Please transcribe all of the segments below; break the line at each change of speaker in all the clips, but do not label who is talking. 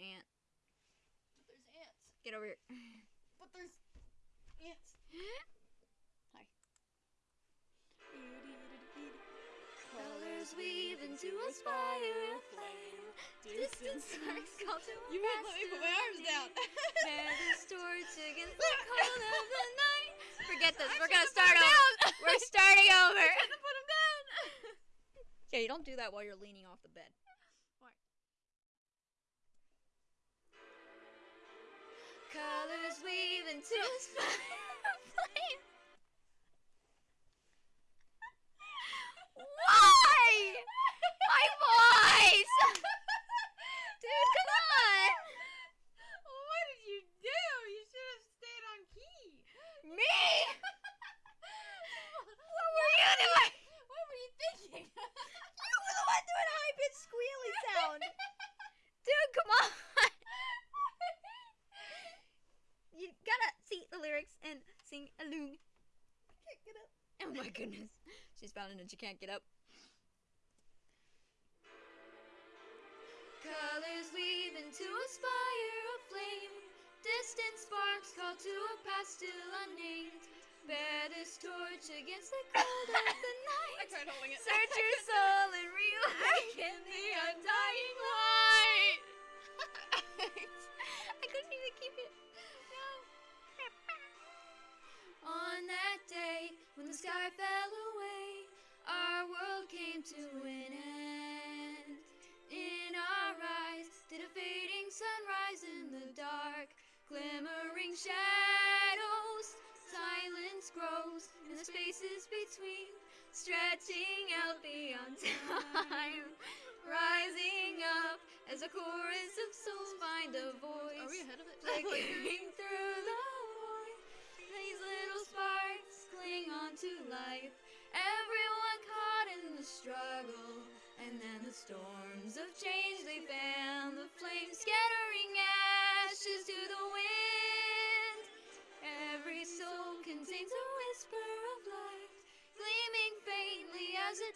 ant.
There's ants.
Get over here.
But there's ants.
Hi.
Colors weave into a spire of flame. Distant sparks call to
You won't let me put my arms down.
Bear this torch against the cold of the night.
Forget this. We're gonna start over. We're starting over.
I'm gonna put him down.
Yeah, you don't do that while you're leaning off the bed.
Colors weave into a flame.
Why? My voice! Dude, come on!
What did you do? You should have stayed on key.
Me? What were you doing?
What were you thinking?
You were the one doing a high pitched squealy sound. Dude, come on! You gotta see the lyrics and sing along. I can't get up. Oh my goodness. She's bound and she can't get up.
Colors weave into a spire of flame. Distant sparks call to a past still unnamed. Bear this torch against the cold of the
I tried holding it.
Search your soul and stretching out beyond time. Rising up as a chorus of souls find a voice
Are we ahead of it?
flickering through the void. These little sparks cling on to life. Everyone caught in the struggle. And then the storms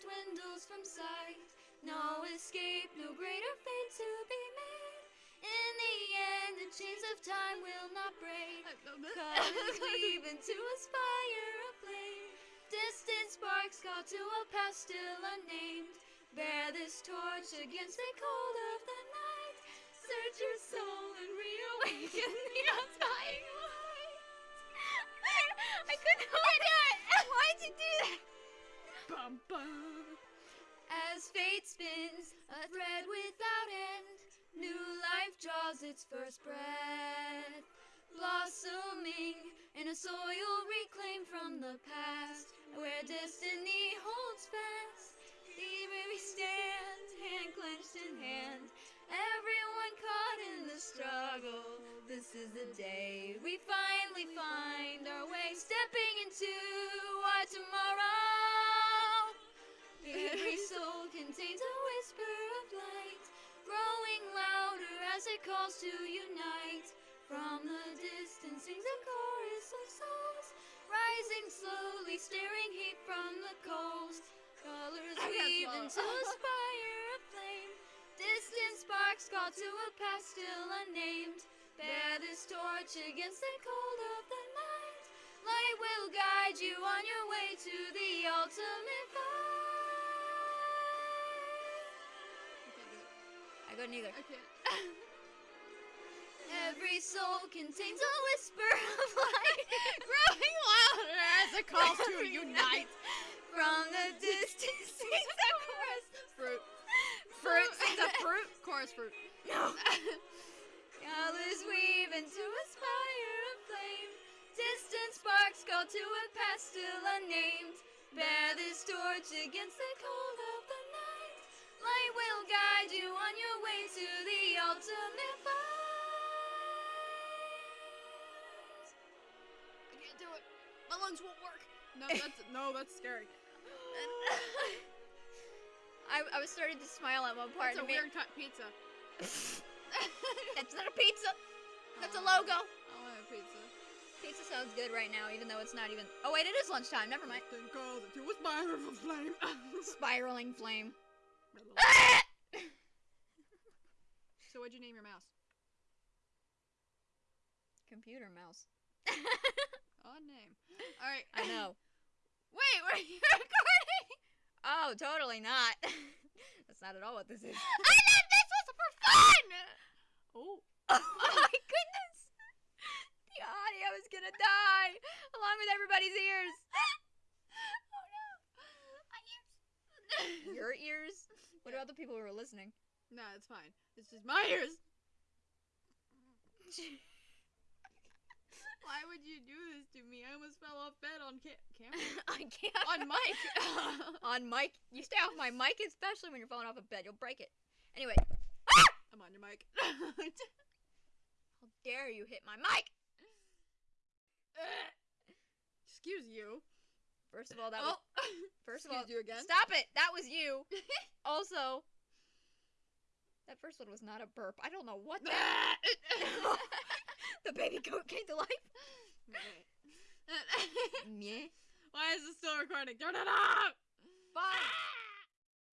dwindles from sight. No escape, no greater fate to be made. In the end, the chains of time will not break. Colors weave into a spire of flame. Distant sparks call to a past still unnamed. Bear this torch against the cold of the night. Search your soul and reawaken the undying light.
I couldn't hold it. Why'd you do that?
Bum, bum.
As fate spins a thread without end, new life draws its first breath. Blossoming in a soil reclaimed from the past, where destiny holds fast. Here we stand, hand clenched in hand, everyone caught in the struggle. This is the day we finally find our way, stepping into soul contains a whisper of light, growing louder as it calls to unite. From the distance sings a chorus of souls, rising slowly, staring heat from the coals. Colors weave into a spire of flame. Distant sparks call to a past still unnamed. Bear this torch against the cold of the night. Light will guide you on your way to the ultimate
I couldn't either.
I can't.
Every soul contains a whisper of light, growing
Louder as it calls to unite.
from the distance. sings a chorus.
Fruit.
Fruit. Sings a fruit.
Chorus fruit.
No.
Colors weave into a spire of flame. Distant sparks go to a past still unnamed. Bear this torch against the cold of the guide you on your way to the ultimate fight.
I can't do it. My lungs won't work. No, that's no, that's scary.
I, I was starting to smile at one part.
That's a weird cut pizza.
That's not a pizza. That's a logo.
I want a pizza.
Pizza sounds good right now, even though it's not even. Oh wait, it is lunchtime. Never mind.
Then calls it to a spire flame.
Spiraling flame.
So what'd you name your mouse?
computer mouse.
Odd name. All right.
I know.
Wait, were you recording?
Oh, totally not. That's not at all what this is.
I thought this was for fun. Oh.
Oh my goodness! The audio is gonna die along with everybody's ears.
oh no. My ears.
Your ears? What about the people who are listening?
No, it's fine. It's just my ears. Why would you do this to me? I almost fell off bed on ca- camera.
I can't.
on mic.
On mic. You stay off my mic, especially when you're falling off a bed. You'll break it. Anyway,
I'm on your mic.
how dare you hit my mic?
Excuse you.
First of all, that was.
oh.
First of all,
Excuse you again.
stop it. That was you. also, that first one was not a burp. I don't know what that. the baby goat came to life.
Why is it still recording? Turn it off!
Fine.